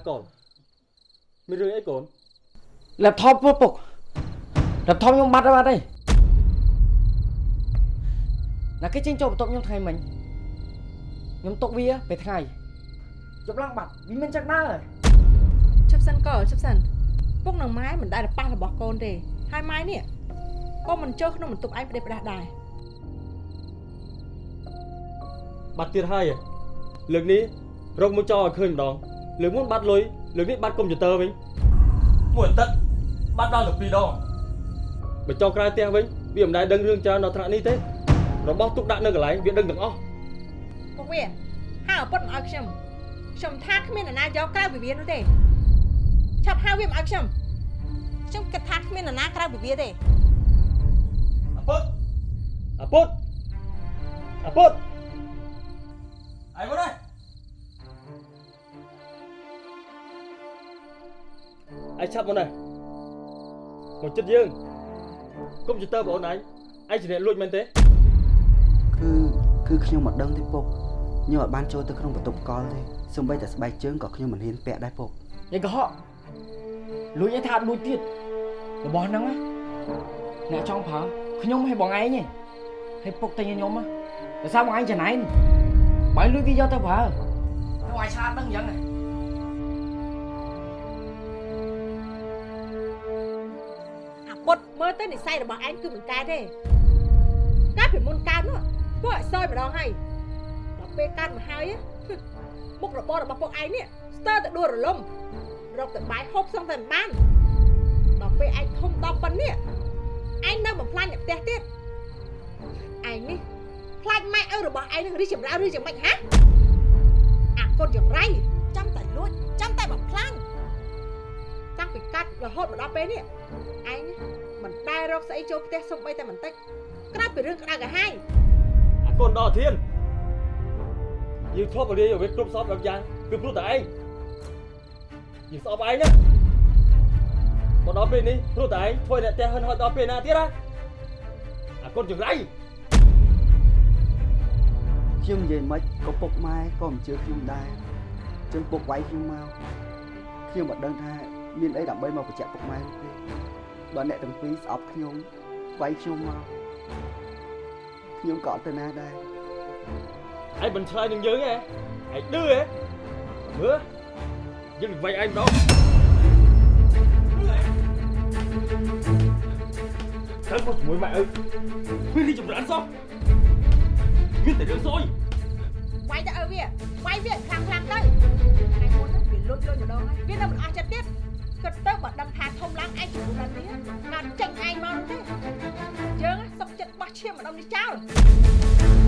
កូនមានរឿងអីកូន laptop ពុកពុក laptop ខ្ញុំបាត់ហើយបាត់ហើយណាគេចេញចូលបន្ទប់ខ្ញុំថ្ងៃមិញខ្ញុំទុកវាពេលថ្ងៃយប់ឡើងបាត់វាមិនចឹងដែរជិបសិនកជិបសិនពុកនឹងម៉ែមិនដែលប៉ះរបស់កូនទេហើយម៉ែនេះក៏មិនចូលក្នុងបន្ទប់ឯងផ្ដេសផ្ដាស់ដែរបាត់ទៀតហើយលើកនេះរកមួយចោលឲ្យឃើញម្ដង លើកមុនបាត់លុយលើកនេះបាត់កុំព្យូទ័រវិញមួយអាទិត្យបាត់ដល់ទៅ2ដងបើចោលក្រៅផ្ទះវិញវាមិនដែលដឹងរឿងច្រើនដល់ថ្នាក់នេះទេរបស់ទុកដាក់នៅកន្លែងវាដឹងទាំងអស់ពុកវាហៅឪពុតមកឲ្យខ្ញុំខ្ញុំថាគ្មាននរណាយកក្រៅពីវានោះទេឆាប់ហៅវាមកឲ្យខ្ញុំខ្ញុំគិតថាគ្មាននរណាក្រៅពីវាទេអាពុតអាពុតអាពុតអីមក đây ឯងឆាប់មកនេះមកចិត្តយើងកុំព្យូទ័របងអូនឯងឯងជាអ្នកលួចមែនទេគឺគឺខ្ញុំមិនដឹងទេពុកខ្ញុំអត់បានចូលទៅក្នុងបន្ទប់កលទេសូម្បីតែស្បែកជើងក៏ខ្ញុំមិនហ៊ានពាក់ដែរពុកយាយកុហកលួចឯថាអត់លួចទៀតរបស់ហ្នឹងណាអ្នកចង់ប្រើខ្ញុំឲ្យបងឯងទេឲ្យពុកទិញឲ្យខ្ញុំណាដោយសារបងឯងចំណែនបើលួចវាយកទៅប្រើខ្ញុំឲ្យឆាតដឹងអញ្ចឹងណា អាពុតមើលទៅនិស័យរបស់ឯងគឺមិនកើតទេកាលពីមុនកើតនោះពួកឲ្យសយម្ដងហើយដល់ពេលកើតមកហើយមុខរបររបស់ពួកឯងនេះស្ទើរតែដួលរលំរកតែបាយហូបសឹងតែមិនបានដល់ពេលឯងធំដល់ប៉ុណ្នេះឯងនៅបំផ្លាញអ្នកផ្ទះទៀតឯងនេះខ្លាចម៉ែឪរបស់ឯងនឹងរីចម្រើនឬយ៉ាងម៉េចហាអាកូនយ៉ាងไรចាំតែលួចចាំតែបំផ្លាញតាំងពីកាត់រហូតមកដល់ពេលនេះឯង មិនដែលរកស្អីចូលផ្ទះសុំបីតែបន្តិចក្រៅពីរឿងក្តៅកាហាយអាកូនដល់ធានយើងធ្លាប់រៀនឲ្យវាគ្រប់សពដល់យ៉ាងគឺព្រោះតែឯងយើងស្អប់ឯងណាមកដល់ពេលនេះព្រោះតែឯងធ្វើអ្នកផ្ទះហិនហត់ដល់ពេលណាទៀតណាអាកូនចង្រៃខ្ញុំនិយាយមិនក៏ពុកម៉ែក៏មិនជឿខ្ញុំដែរចឹងពុកវាយខ្ញុំមកខ្ញុំមិនដឹងថាមានអីដើម្បីមកបញ្ជាក់ពុកម៉ែនោះ ទេបើអ្នកទាំងពីរស្អប់ខ្ញុំវាយខ្ញុំមកខ្ញុំក៏អត់ទៅណាដែរឯងមិនឆ្លើយនឹងយើងទេឯងឌឺហ៎មើលយើងវាយឯងម្ដងកាន់មកជាមួយម៉ែអើមានរីចម្រើនសោះមានតែរឿងសួយវាយទៅឲ្យវាវាយវាខ្លាំងខ្លាំងទៅថ្ងៃមុនហ្នឹងវាលុយលុយម្ដងហើយវានៅមិនអស់ចិត្តទៀត គិតទៅបើដឹងថាធំឡើងឯងជំរុញនេះបានចេញឯងមកទេយើងសុកចិត្តបោះឈាមម្ដងនេះចោល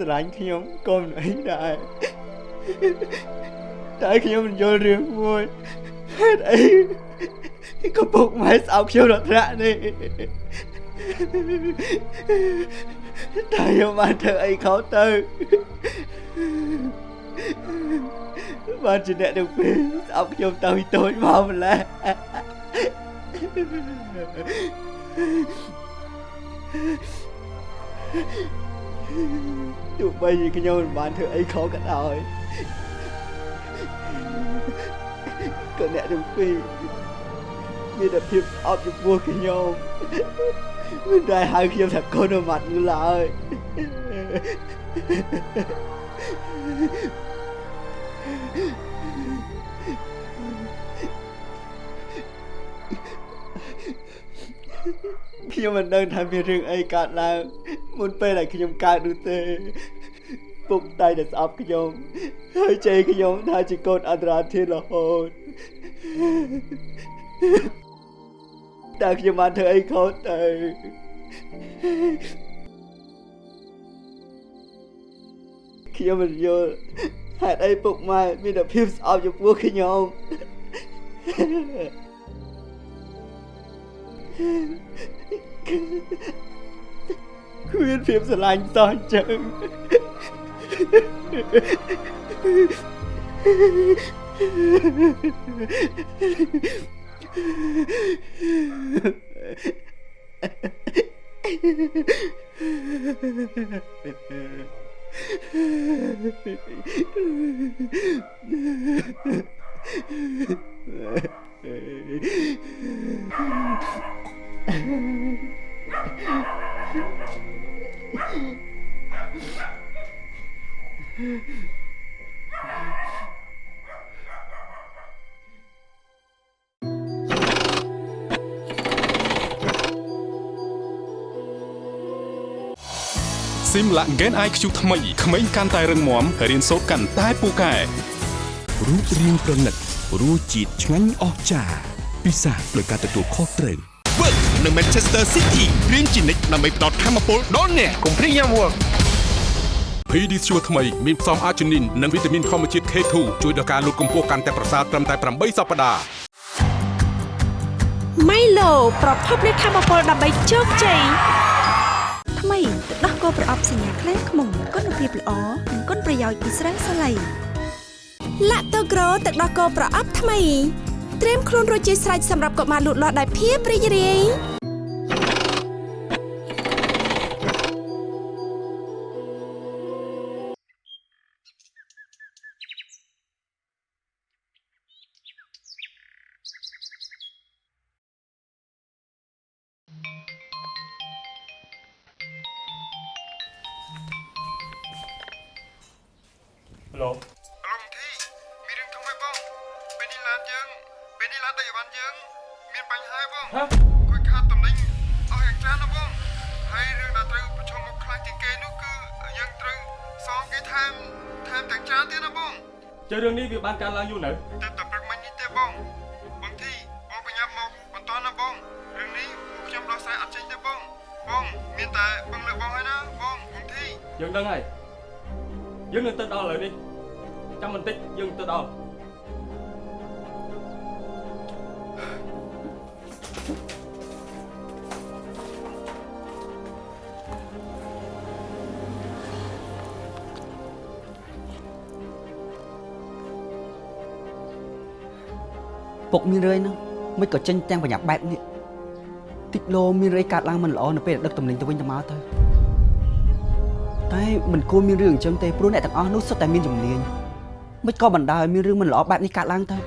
ស្រឡាញ់ខ្ញុំក៏មិនអីដែរតែខ្ញុំមិនយល់រឿងមួយហេតុអីក៏ពុកម៉ែស្អប់ខ្ញុំដល់ថ្នាក់នេះតែខ្ញុំបានធ្វើអីខុសទៅបានជាអ្នកទាំងពីរស្អប់ខ្ញុំតាំងពីតូចមកម្ល៉េះ បីជាខ្ញុំមិនបានធ្វើអីខុសក៏ដោយក៏អ្នកទាំងពីរមានតែភាពស្អប់ចំពោះខ្ញុំមិនដែលហៅខ្ញុំថាកូននៅមាត់នោះឡើយខ្ញុំមិនដឹងថាមានរឿងអីកើតឡើងមុនពេលដែលខ្ញុំកើតនោះទេ ពុកតែតែស្អប់ខ្ញុំហើយជេរខ្ញុំថាជាកូនអន្តរាធានរហូតតែខ្ញុំបានធ្វើអីខុសទៅខ្ញុំមិនយល់ហេតុអីពុកម៉ែមានតែភាពស្អប់ចំពោះខ្ញុំគ្មានភាពស្រឡាញ់តោះអញ្ចឹង ស៊ី មឡាក់ Gen IQ ថ្មីក្មេងកាន់តែរឹងមាំរៀនសូត្រកាន់តែពូកែរូបរាងប្រណិតរសជាតិឆ្ងាញ់អស្ចារ្យពិសាដោយការទទួលខុសត្រូវ Work នៅ Manchester City រៀនជានិច្ចដើម្បីផ្ដល់ធម៌ពលដល់អ្នកកុំភ្លេចញ៉ាំ Work PD Sure ថ្មីមានផ្សំអាជីនីននិងវីតាមីនធម្មជាតិ K2 ជួយដល់ការលូតកម្ពស់កាន់តែប្រសើរត្រឹមតែ8សប្តាហ៍ម៉ៃឡូប្រភពនៃធម៌ពលដើម្បីជោគជ័យថ្មីទឹកដោះគោប្រអប់សញ្ញាខ្លែងខ្មុំគុណភាពល្អនិងគុណប្រយោជន៍ពីស្រាសាឡៃឡាក់តូក្រូទឹកដោះគោប្រអប់ថ្មីត្រៀមខ្លួនរួចជាស្រេចសម្រាប់កុមារលូតលាស់ដោយភាពរីករាយ រឿងនេះវាបានកើតឡើងយូរនៅតែតែព្រឹកមិញនេះទេបងបងធីបងបញ្ញាប់មកបន្តណាបងរឿងនេះពួកខ្ញុំដោះស្រាយអត់ចេញទេបងបងមានតែបងលើកបងហើយណាបងបងធីយើងដឹងហើយយើងនឹងទៅដល់ឥឡូវនេះចាំបន្តិចយើងទៅដល់ ពុកមានរឿយហ្នឹងមិនក៏ចេញទាំងប្រញាប់បែបនេះតិចលោមានរឿយកាត់ឡើងមិនល្អនៅពេលដឹកតំណែងទៅវិញទៅមកទៅតែមិនគួរមានរឿងអញ្ចឹងទេព្រោះអ្នកទាំងអស់នោះសុទ្ធតែមានជំនាញមិនក៏បណ្ដាលឲ្យមានរឿងមិនល្អបែបនេះកាត់ឡើងទៅ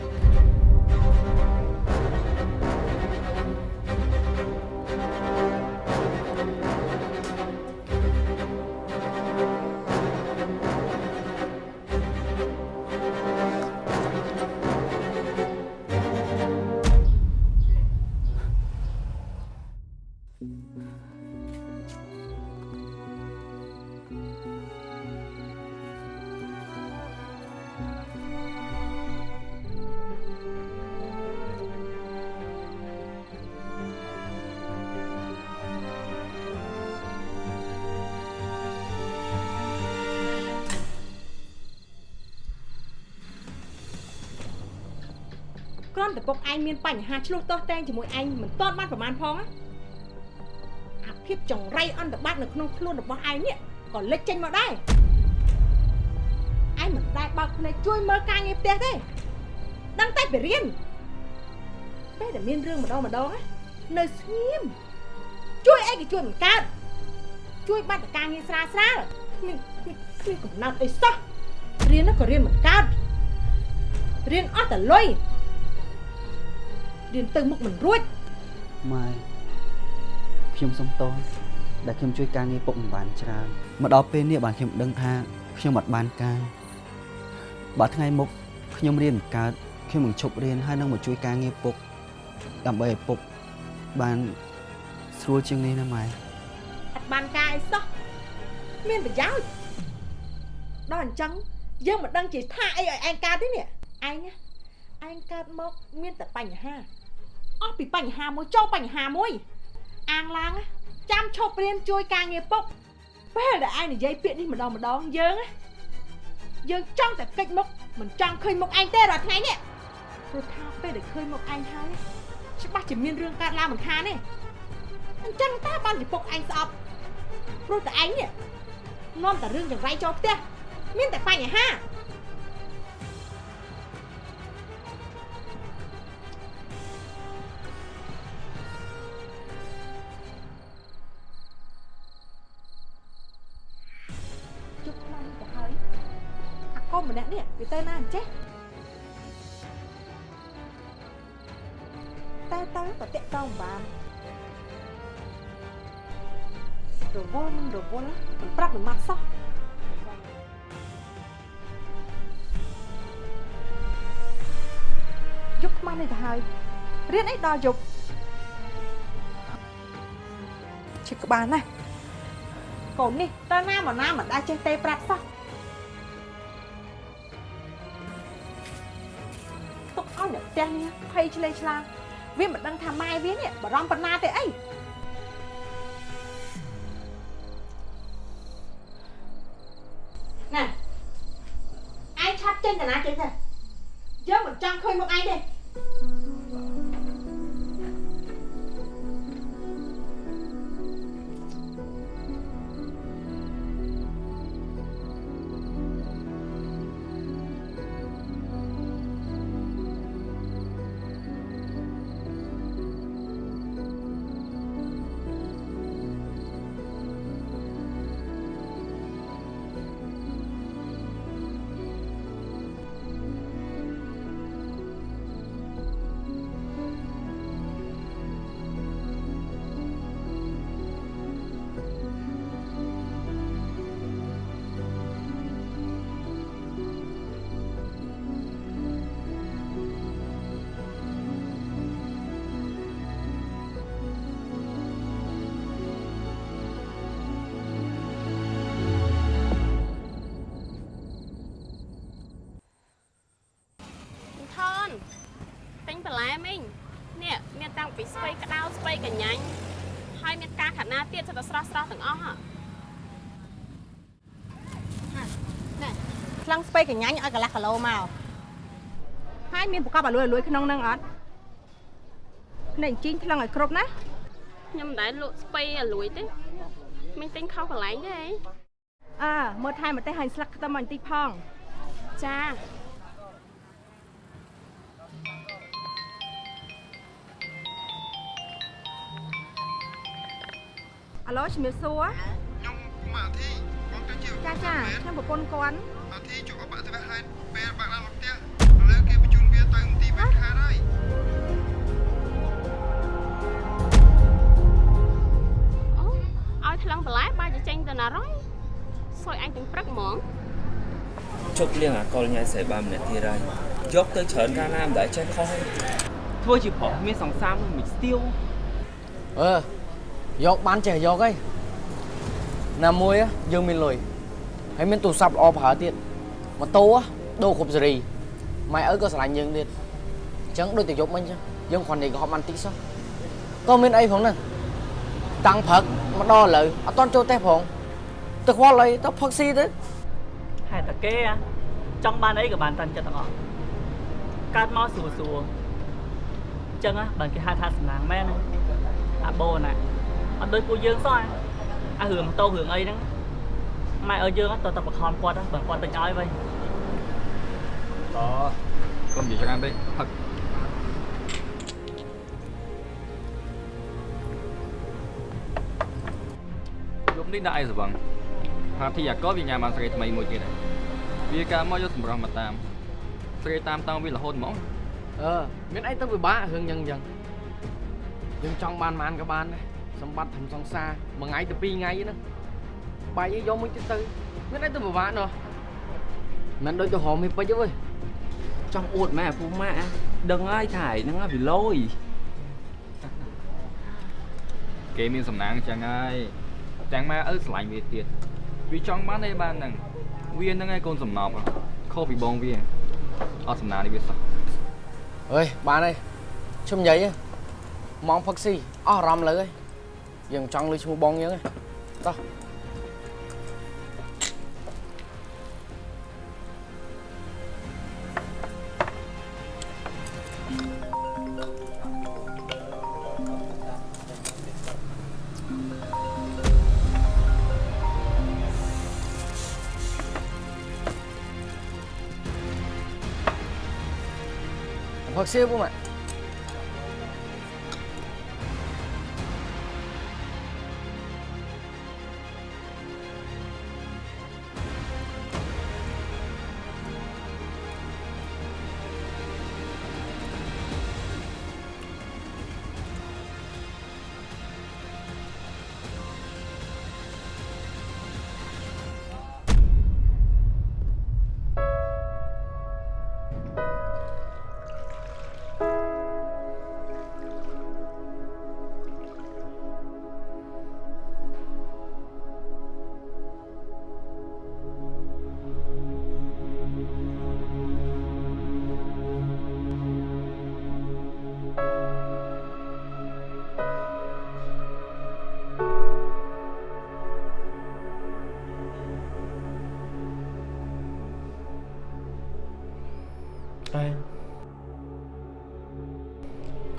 ពុកឯងមានបញ្ហាឆ្លោះទាស់តែងជាមួយឯងមិនទាន់បានប្រមាណផងណាអាភាពចង្រៃអន្តបត្តិនៅក្នុងខ្លួនរបស់ឯងនេះក៏លេចចេញមកដែរឯងមិនដែលបើកភ្នែកជួយមើលការងារផ្ទះទេដឹងតែពីរៀនពេលដែលមានរឿងម្ដងម្ដងណានៅស្ងៀមជួយអីក៏ជួយមិនកើតជួយបាត់តែការងារស្រាលស្រាលគ្មានគ្មានកំណត់អីសោះរៀនក៏រៀនមិនកើតរៀនអស់តែលុយ រៀនទៅមុខមិនរួចម៉ែខ្ញុំសុំទោសដែលខ្ញុំជួយការងារពុកមិនបានច្រើនមកដល់ពេលនេះបានខ្ញុំដឹងថាខ្ញុំអត់បានការបើថ្ងៃមុខខ្ញុំរៀនមិនកើតខ្ញុំនឹងឈប់រៀនហើយនឹងមកជួយការងារពុកដើម្បីឲ្យពុកបានស្រួលជាងនេះណាម៉ែអត់បានការអីសោះមានប្រយោជន៍ដល់អញ្ចឹងយើងមិនដឹងជាថាអីឲ្យឯងកើតទេនេះឯងណា ឯងកើតមកមានតែបញ្ហាអស់ពីបញ្ហាមួយចូលបញ្ហាមួយ អាងឡើងណាចាំឈប់រៀនជួយការងារពុកពេលដែលឯងនិយាយពាក្យនេះម្ដងម្ដងយើងណាយើងចង់តែកិច្ចមុខមិនចង់ឃើញមុខឯងទេរាល់ថ្ងៃនេះព្រោះថាពេលដែលឃើញមុខឯងហើយច្បាស់ជាមានរឿងកើតឡើងមិនខានទេអញ្ចឹងតើបានជាពុកឯងស្អប់ព្រោះតែឯងនេះនាំតែរឿងចង្រៃចូលផ្ទះមានតែបញ្ហា ដល់យប់ជិះក្បាលណាស់កូននេះតើណាមកណាមិនដែលចេះទេប្រាប់សោះទុកអ្នកផ្ទះនេះភ័យឆ្លេងឆ្លាវាមិនដឹងថាម៉ែវានេះបារម្ភប៉ុណ្ណាទេអី ថ្លឹងស្ពៃកញ្ញាញ់ឲ្យកន្លះគីឡូមកហើយមានប្រកបអាលួយអាលួយក្នុងហ្នឹងអត់នេះជីងថ្លឹងឲ្យគ្រប់ណាខ្ញុំមិនដែលលក់ស្ពៃអាលួយទេមិញទិញខុសកន្លែងទេអីអើមើលថែមម្ទេសហើយស្លឹកខ្ទឹមឲ្យបន្តិចផងចាអាឡូជំរាបសួរខ្ញុំមកអាធីបងទៅជាចាចាខ្ញុំប្រពន្ធគាត់ ណារយសួយអញទាំងព្រឹកហ្មងជប់លៀងអាកុលញ៉ៃស្រីបានម្នាក់ទៀតហើយយកទៅច្រើនកាលណាមិនដែលចេះខុសទេធ្វើជាប្រុសមានសង្សារនឹងមិនស្ទៀវអឺយកបានចេះយកអីណាមួយយើងមានលុយហើយមានទូរស័ព្ទល្អប្រើទៀតម៉ូតូដូរគ្រប់សេរីម៉ែឪក៏ស្រឡាញ់យើងទៀតអញ្ចឹងដូចតែយប់មិញអញ្ចឹងយើងគ្រាន់តែកុហកបានតិចសោះក៏មានអីផងហ្នឹងតាំងព្រឹកមកដល់ឥឡូវអត់តន់ចូលទេផង ទៅខ្វល់អីទៅផឹកស៊ីទៅហេតុតែគេហ៎ចង់បានអីក៏បានតាន់ចិត្តទាំងអស់កើតមកស្រួលស្រួលអញ្ចឹងហ៎បើគេហៅថាសំណាងមែនណាអាបូណាអត់ដូចពួកយើងសោះអារឿងម៉ូតូរឿងអីហ្នឹងម៉ែឲ្យយើងទៅតែបខំគាត់ហ៎បើគាត់ទិញឲ្យវិញតកុំនិយាយច្រើនពេកផឹកយប់នេះដាក់អីសវឹង ហាធីអាកលវាញ៉ាំបានស្រីថ្មីមួយទៀតហើយវាកាលមកយកសម្រស់មកតាមស្រីតាមតោងវារហូតហ្មងអឺមានអីទៅពិបាករឿងអញ្ចឹងអញ្ចឹងយើងចង់បានបានក៏បានដែរសម្បត្តិធំសង្សារមួយថ្ងៃទៅពីរថ្ងៃហ្នឹងបាយឯងយកមួយទៀតទៅមានអីទៅពិបាកណោះមិនដូចទៅហមហេពេជ្រទេវើយចង់អួតម៉ែឪពុកម៉ាក់ដឹងហើយថាឯហ្នឹងវាលយគេមានសំណាងចឹងហើយទាំងម៉ែឪស្រឡាញ់វាទៀត វាចង់បានអីបានហ្នឹងវាហ្នឹងឯងកូនសំណប់ខុសពីបងវាអត់សំណាងនេះវាសោះអើយបានហើយឈុំនិយាយម៉ងផឹកស៊ីអស់អារម្មណ៍លើហើយយើងចង់លឺឈ្មោះបងយើងហ៎តោះ ផឹកស៊ីពុ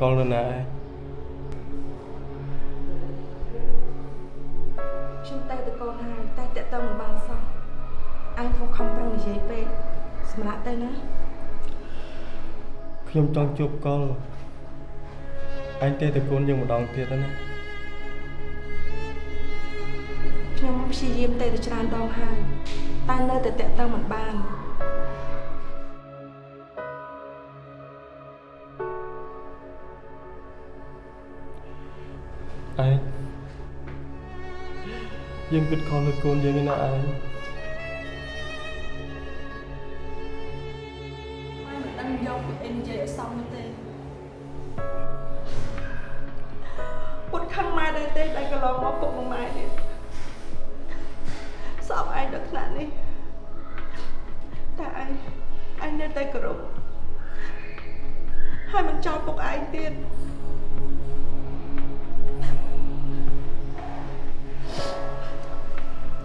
កលនៅណាឯងខ្ញុំតែទៅកូនហើយតែតាក់តងមិនបានសោះអញខំខំប្រឹងនិយាយពេកសម្រាប់ទៅណាខ្ញុំចង់ជួបកលអញទេតកូនយើងម្ដងទៀតហើយណាខ្ញុំព្យាយាមតែទៅច្រើនដងហើយតែនៅតែតាក់តងមិនបាន ឯងយើងគិតខំលើកូនយើងឯណាឯង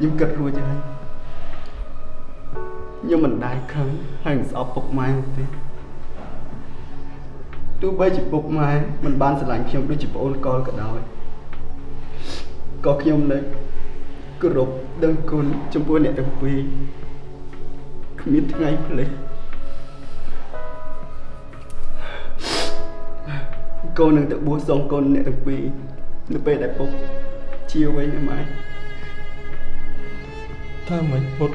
ខ្ញុំគិតរួចហើយខ្ញុំមិនដែលខឹងហើយមិនស្អប់ពុកម៉ែទេទោះបីជាពុកម៉ែមិនបានស្រឡាញ់ខ្ញុំដូចជាប្អូនកលក៏ដោយក៏ខ្ញុំនៅគោរពដឹងគុណចំពោះអ្នកទាំងពីរគ្មានថ្ងៃភ្លេចកូននឹងទៅបួសសងកូនអ្នកទាំងពីរនៅពេលដែលពុកជាវិញណាម៉ែ ថាមិនពុត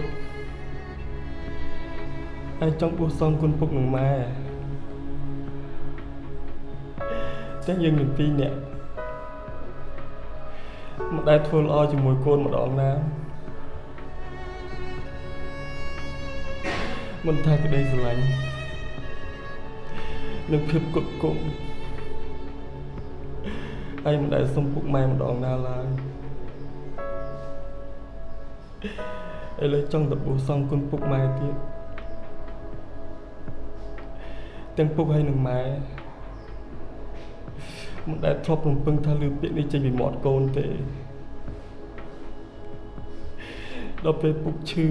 ឯងចង់បួសសងគុណពុកនឹងម៉ែតែយើងនឹងពីរនាក់មិនដែលធ្វើល្អជាមួយកូនម្ដងណាមិនថាក្តីស្រឡាញ់និងភាពគុតគង់ឯងមិនដែលសុំពុកម៉ែម្ដងណាឡើយ ឥឡូវចង់ទៅបួសសងគុណពុកម៉ែទៀតទាំងពុកហើយនឹងម៉ែមិនដែលធ្លាប់រំពឹងថាលឺពាក្យនេះចេញពីមាត់កូនទេដល់ពេលពុកឈឺ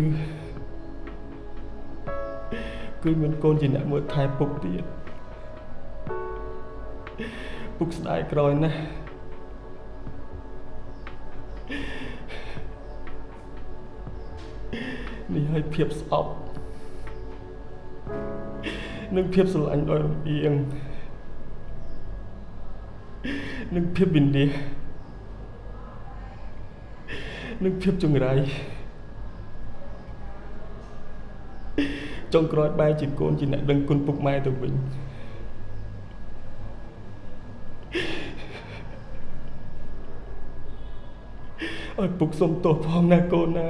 គឺមានកូនជាអ្នកមើលថែពុកទៀតពុកស្ដាយក្រោយណាស់ នេះឲ្យភាពស្អប់និងភាពស្រឡាញ់ដោយរំអៀងនិងភាពវិនិច្ឆ័យនិងភាពចង្រៃចុងក្រោយបែរជាកូនជាអ្នកដឹងគុណពុកម៉ែទៅវិញឲ្យពុកសុំទោសផងណាកូនណា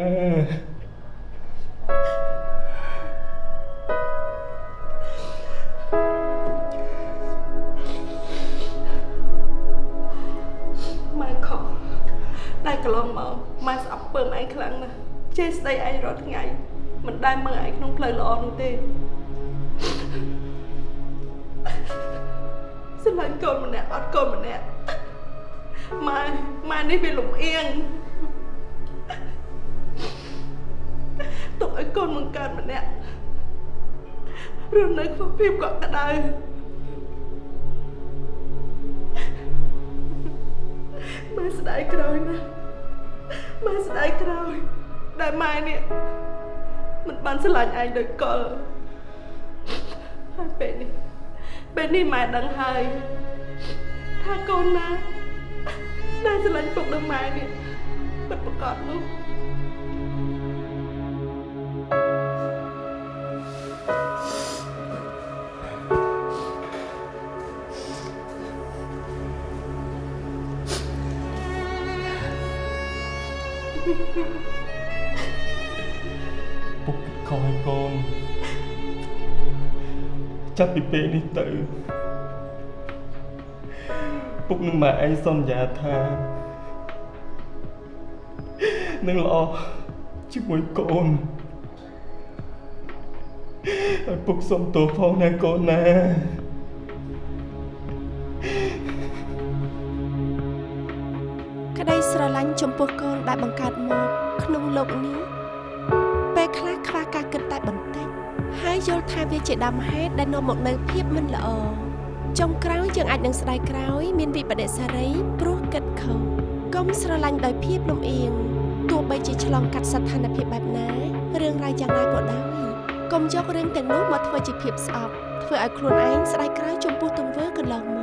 ភាពកក់ក្ដៅម៉ែស្ដាយក្រោយណាស់ម៉ែស្ដាយក្រោយដែលម៉ែនេះមិនបានស្រឡាញ់ឯងដូចកលហើយពេលនេះពេលនេះម៉ែដឹងហើយថាកូនណាដែលស្រឡាញ់ពុកនឹងម៉ែនេះពិតប្រកបនោះ ពុកខុសឲ្យកូនចាប់ពីពេលនេះទៅពុកនឹងម៉ែឯងសន្យាថានឹងល្អជាមួយកូនហើយពុកសុំទោសផងណាកូនណា មហេតុដែលនាំមកនូវភាពមិនល្អចុងក្រោយយើងអាចនឹងស្ដាយក្រោយ មានវិបដិសារីព្រោះគិតខុសកុំស្រឡាញ់ដោយភាពលំអៀងទោះបីជាឆ្លងកាត់ស្ថានភាពបែបណារឿងរ៉ាវយ៉ាងណាក៏ដោយកុំយករឿងទាំងនោះមកធ្វើជាភាពស្អប់ធ្វើឲ្យខ្លួនឯងស្ដាយក្រោយចំពោះទង្វើកន្លងមក